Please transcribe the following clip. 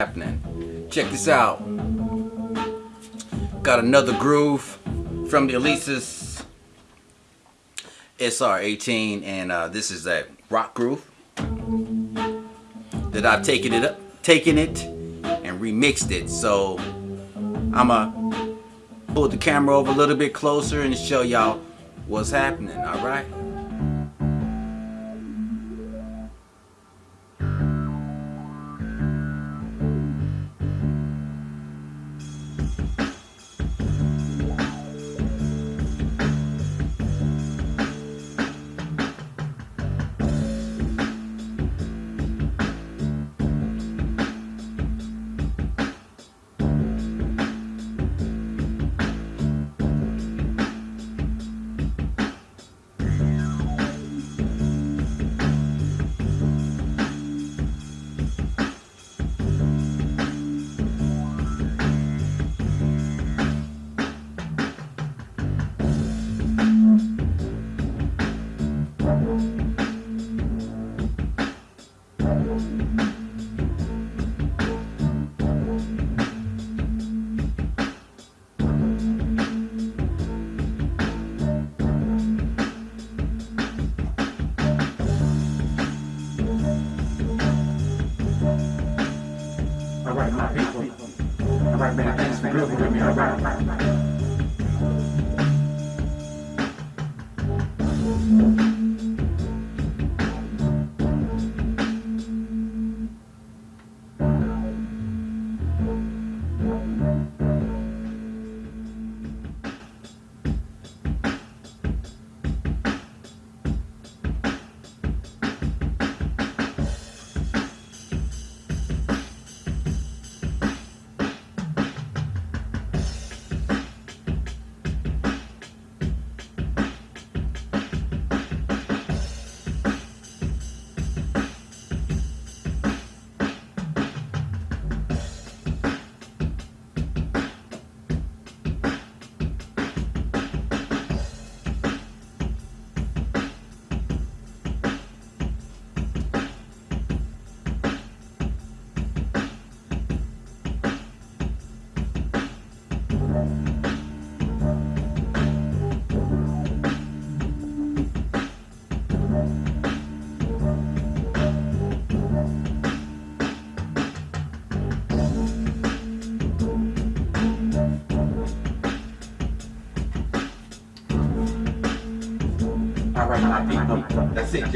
happening. Check this out. Got another groove from the Alesis SR18 and uh, this is that rock groove that I've taken it up, taken it and remixed it. So I'ma pull the camera over a little bit closer and show y'all what's happening, alright? All right, my people. All right, man. Thanks for grooving with me. All right. People. Um, that's it.